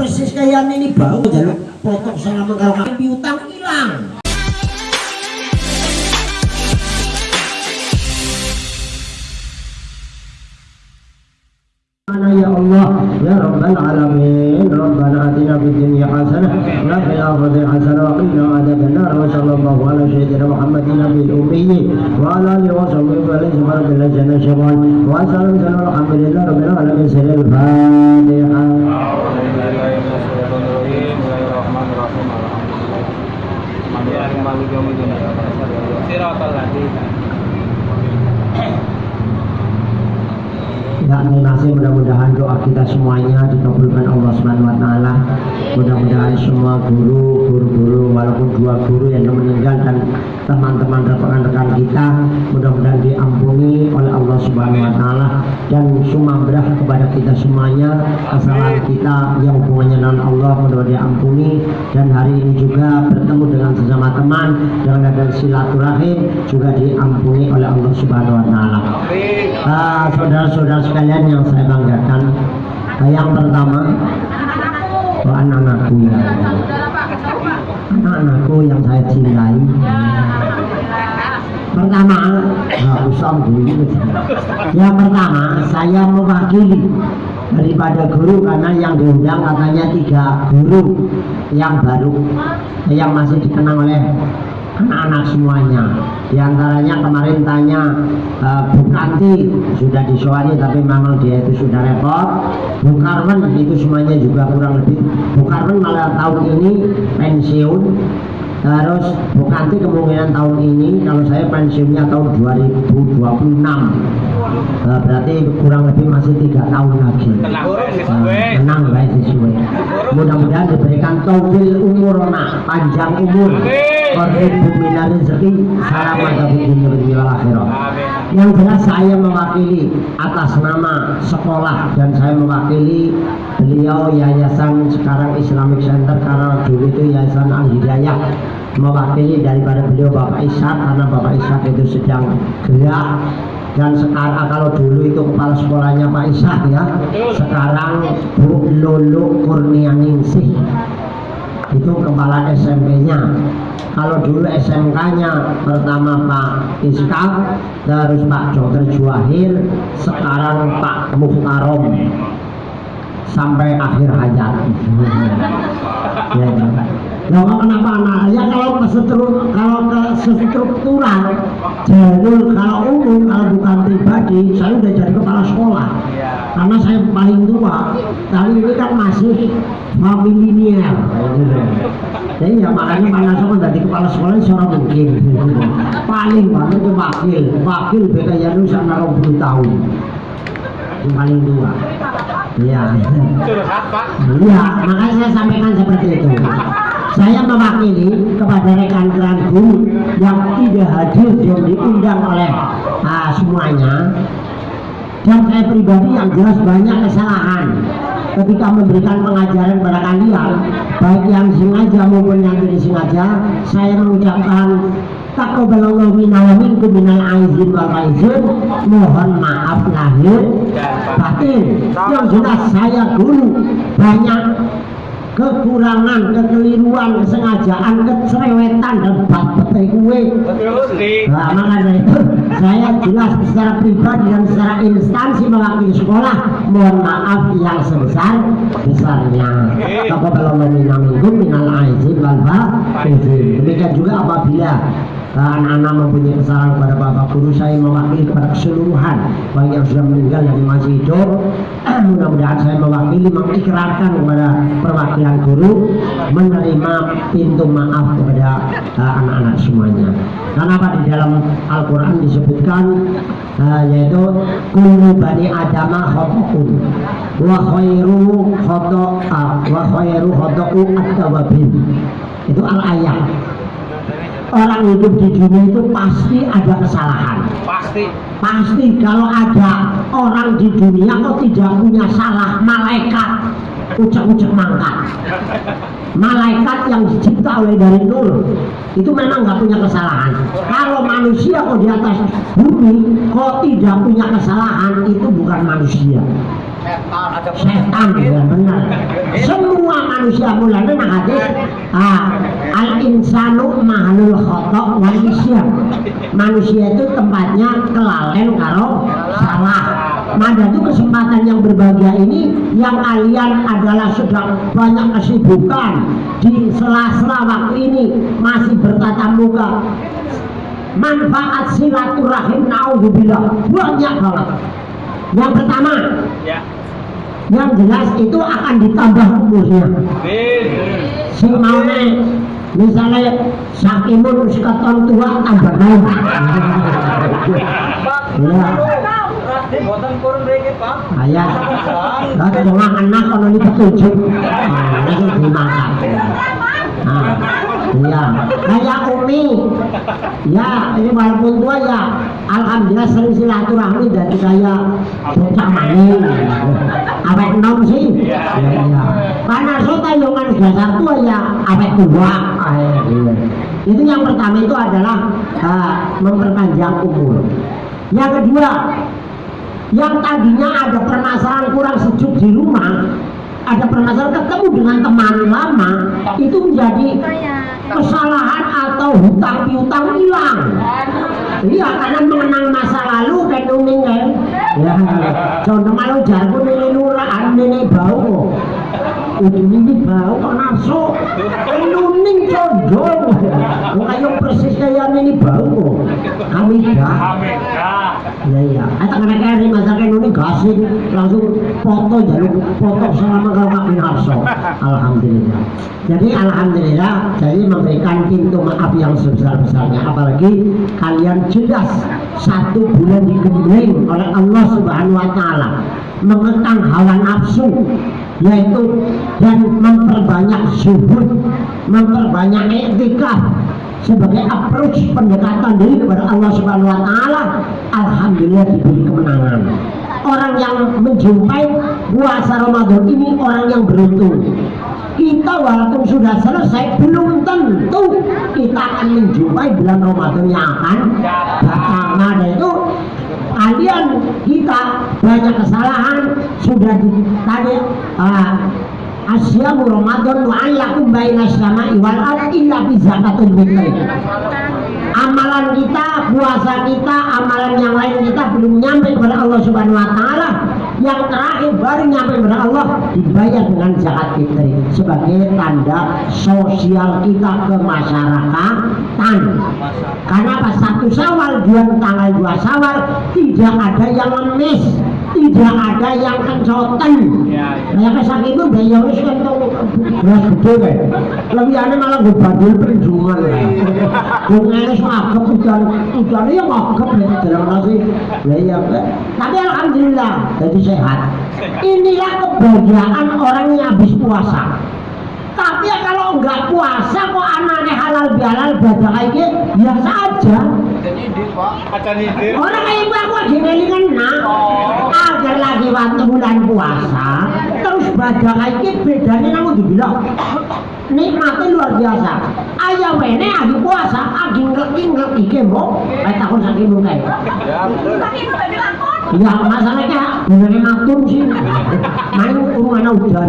persis kayak ini bau jalur potong sangat mengalami piutang hilang. Ya Allah? Ya Rabbal Alamin. Rabbana atina fid dunya hasanah wa fil akhirati hasanah wa qina wa sallallahu ala sayyidina Muhammadin wa ala alihi wa sahbihi wa wa alhamdulillahi refiero a la. Ya nasib mudah-mudahan doa kita semuanya dikabulkan Allah Subhanahu wa taala. Mudah-mudahan semua guru, guru-guru walaupun dua guru yang meninggal dan teman-teman rekan-rekan kita mudah-mudahan diampuni oleh Allah Subhanahu wa taala dan sumambrah kepada kita semuanya kesalahan kita yang hubungannya dengan Allah mudah-mudahan diampuni dan hari ini juga bertemu dengan sesama teman dengan ada silaturahim juga diampuni oleh Allah Subhanahu wa taala. Ah, saudara-saudara sekalian yang saya banggakan yang pertama anak-anakku ya anak-anakku yang saya cintai. Pertama yang pertama saya mewakili daripada guru karena yang diundang katanya tiga guru yang baru yang masih dikenang oleh anak-anak semuanya. Di antaranya kemarin tanya uh, Bu Kanti sudah disuari tapi memang dia itu sudah repot. Bu Karmen itu semuanya juga kurang lebih Bu Karmen malah tahun ini pensiun terus Bu Kanti kemungkinan tahun ini kalau saya pensiunnya tahun 2026 uh, berarti kurang lebih masih tiga tahun lagi. Uh, menang baik sesuai mudah-mudahan diberikan taufil umur panjang umur. Korhibu minar rezeki. Salamat dari dunia wal akhirah Yang jelas saya mewakili Atas nama sekolah Dan saya mewakili Beliau yayasan sekarang Islamic Center Karena dulu itu yayasan Al-Hidayah Mewakili daripada beliau Bapak Ishak Karena Bapak Ishak itu sedang gerak. Dan sekarang kalau dulu itu kepala sekolahnya Pak Ishak ya. Sekarang Bu Lulu Kurnianingsih. Itu kepala SMP-nya kalau dulu SMK-nya pertama Pak Iskak terus Pak Dr. Juahir sekarang Pak Muhtarom. Sampai akhir hayat. Ya. Nah, kenapa nah ya kalau ke kalau ke struktural jalur kalau umum kalau bukan pribadi saya udah jadi kepala sekolah. Karena saya paling tua. Tapi ini kan masih familiar ya makanya mana sama dari kepala sekolah seorang mungkin paling banget itu wakil. Wakil beda ya lu sama 20 tahun. Yang paling tua. Iya. Iya makanya saya sampaikan seperti itu. Saya mewakili kepada rekan-rekan guru yang tidak hadir dan diundang oleh uh, semuanya. Dan saya pribadi yang jelas banyak kesalahan ketika memberikan pengajaran kepada kalian baik yang sengaja maupun yang tidak sengaja saya mengucapkan takabbalallahu minna wa minkum minal aizin wal aizin. Mohon maaf lahir batin. Yang jelas saya dulu banyak kekurangan, kekeliruan, kesengajaan, kecerewetan dan bab petai kue. Nah, makanya itu saya jelas secara pribadi dan secara instansi mewakili sekolah. Mohon maaf yang sebesar besarnya. Toko belum meminamingkum minal aizin wal Demikian juga apabila anak-anak mempunyai kesalahan kepada bapak guru saya mewakili kepada keseluruhan. Baik yang sudah meninggal dan masih hidup. Mudah-mudahan saya mewakili mengikrarkan kepada perwakilan guru menerima pintu maaf kepada uh, anak-anak uh, semuanya. Karena apa? Di dalam Al-Quran disebutkan uh, yaitu kullu bani adama khotokun wa khairu khoto'a wa khairu khoto'u at-tawabin itu al-ayat orang hidup di dunia itu pasti ada kesalahan. Pasti. Pasti kalau ada orang di dunia kok tidak punya salah malaikat ucap-ucap mangkat. Malaikat yang dicipta oleh dari nur itu memang nggak punya kesalahan. Kalau manusia kok di atas bumi kok tidak punya kesalahan itu bukan manusia. Setan ya benar. Semua manusia mulanya nah hadis ah, al insanu mahlul khotok manusia itu tempatnya kelalen karo salah Mada itu kesempatan yang berbahagia ini yang kalian adalah sedang banyak kesibukan. Di sela-sela waktu ini masih bertatap muka. Manfaat silaturahim naudzubillah. Banyak banget yang pertama Ya. yang jelas itu akan ditambah umurnya. Si mau misalnya sakimun seketon tua tambah naik. Ya Ini dimakan. Nah iya. Umi. Ya ini walaupun tua ya. Alhamdulillah sering silaturahmi dari kayak bocah maning sih. Ya iya karena kan dasar tua ya. Tua. Ah, iya. itu yang pertama itu adalah ah, memperpanjang umur. Yang kedua yang tadinya ada permasalahan kurang sejuk di rumah ada permasalahan ketemu dengan teman lama itu menjadi kesalahan atau hutang piutang hilang. Iya karena mengenang masa lalu dan nuning kan? Ya contoh malu jargon ini nuraan ini bau. Ujung ini bau kok nafsu? Nuning condong. Kayak persis kayak ini bau. Kami dah Iya iya. Atau karena kayak masakan ini gasing langsung foto jalur foto selama kalau makin harso. Alhamdulillah. Jadi alhamdulillah jadi memberikan pintu maaf yang sebesar besarnya. Apalagi kalian jelas satu bulan dikeliling oleh Allah Subhanahu Wa Taala mengekang hawa nafsu yaitu dan memperbanyak zuhud, memperbanyak etikaf sebagai approach pendekatan diri kepada Allah Subhanahu wa taala alhamdulillah diberi kemenangan. Orang yang menjumpai puasa Ramadan ini orang yang beruntung. Kita walaupun sudah selesai belum tentu kita akan menjumpai bulan Ramadan yang akan datang. Nah, itu kalian kita banyak kesalahan sudah di, tadi ah, Asyamu Ramadan wa ayakum baina sama'i wal ardi illa fi zakatul fitri. Amalan kita, puasa kita, amalan yang lain kita belum nyampe kepada Allah Subhanahu wa taala. Yang terakhir baru nyampe kepada Allah dibayar dengan zakat fitri sebagai tanda sosial kita ke masyarakatan. Karena pas satu Syawal, dua tanggal dua Syawal tidak ada yang ngemis, tidak ada yang kencoten. Kayak kesak itu daya wis kentong beras gede kae. Lebih aneh malah gue badul perjuangan. Gue ngeles magep udan udan ya magep ya dalam nasi. Ya iya. Tapi alhamdulillah jadi sehat. Inilah kebahagiaan orang yang habis puasa. Tapi ya kalau nggak puasa kok anaknya halal bihalal badak kayak biasa aja. Acan ide. Orang kayak ibu aku lagi ngelingan nak Agar lagi waktu bulan puasa Terus badak ini bedanya namun dibilang Nikmatnya luar biasa. Ayah wene lagi puasa Lagi ngelaki-ngelaki kembo. Kayak takut sakit muka Ya, betul. Ya masalahnya Benernya matur sih Main kurungan hujan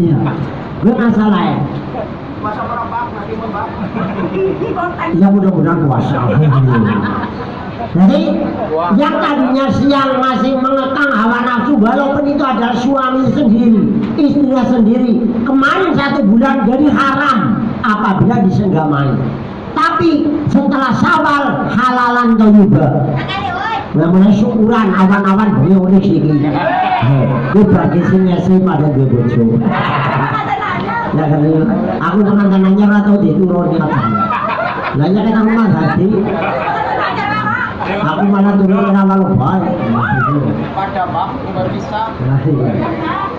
Iya Gue masalah ya Ya mudah-mudahan puasa. Jadi yang tadinya siang masih mengekang hawa nafsu walaupun itu adalah suami sendiri, istrinya sendiri. Kemarin satu bulan jadi haram apabila disenggamai. Tapi setelah sawal halalan toyibah. Mulai syukuran awan-awan beliau ini sini. Ini bagi sini sih pada gue bojo. Ya kan aku teman temannya atau diturun di atas. Lah ya kan rumah hati. Aku malah turun ke nama lu baik. Pada udah bisa.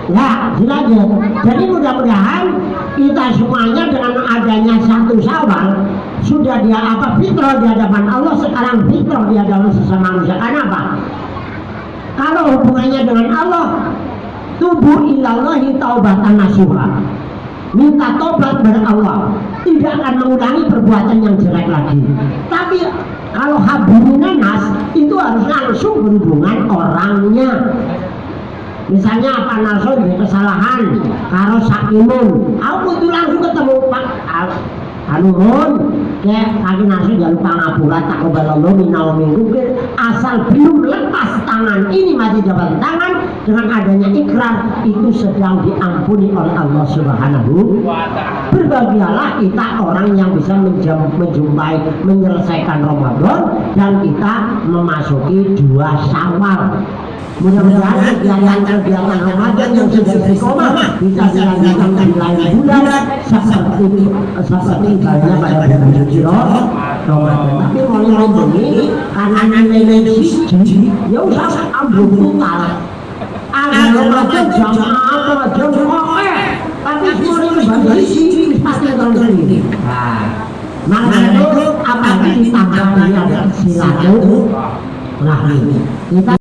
Ya, lanjut. Jadi mudah-mudahan kita semuanya dengan adanya satu sawal sudah dia apa? Fitrah di hadapan Allah. Sekarang fitrah di hadapan sesama manusia. Karena apa? Kalau hubungannya dengan Allah, tubuh ilallahi taubatan nasuha. Minta tobat kepada Allah. Tidak akan mengulangi perbuatan yang jelek lagi. Tapi kalau habibina nas itu harus langsung berhubungan orangnya. Misalnya Narso ada kesalahan. Karo sakimun aku kudu langsung ketemu Pak Anu kayak kaki Narso jalur pangapura tak kebalolo minau minggu asal belum lepas tangan. Ini masih jabat tangan. Dengan adanya ikrar itu sedang diampuni oleh Allah Subhanahu. Berbahagialah kita orang yang bisa menjumpai menyelesaikan Ramadan dan kita memasuki dua syawal. Mudah-mudahan kegiatan-kegiatan Ramadan yang sudah istiqomah bisa dilanjutkan di lain bulan. Seperti seperti halnya pada bulan Ramadan. Tapi mau ngomongin karena nilai-nilai siji ya usah ambil total Ramadan jam apa jam oke tapi ini bagi sini pasti tahun sendiri nah maka itu apalagi ditambah ini ada silaturahmi kita